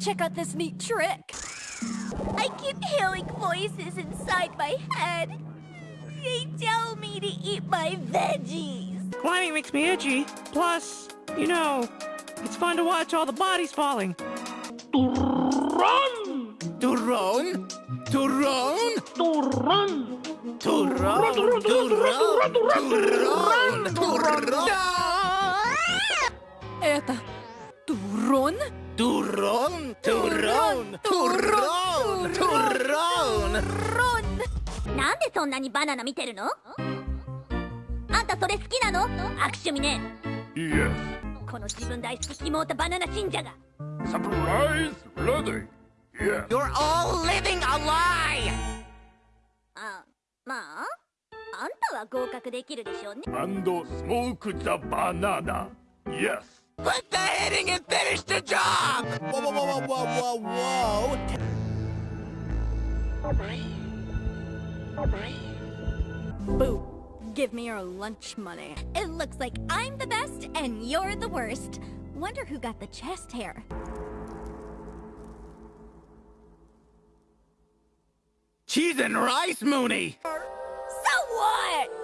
check out this neat trick. I keep hearing voices inside my head. They tell me to eat my veggies. Climbing makes me itchy. Plus, you know, it's fun to watch all the bodies falling. Run! To run? To run? To run! To run? To run? To run? To run? Это турон? To run? To run? なんでそんなにバナナ見てるのあんたそれ好きなの悪趣味ね Yes. この自分大好き妹バナナ信者が Surprise ready. Yes. You're all living a lie! あまああんたは合格できるでしょうね And smoke the banana. Yes. Quit the hitting and finish the job! Whoa, whoa, whoa, whoa, whoa, whoa! Boo. Give me your lunch money. It looks like I'm the best and you're the worst. Wonder who got the chest hair. Cheese and rice, Mooney! So what?